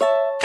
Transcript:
you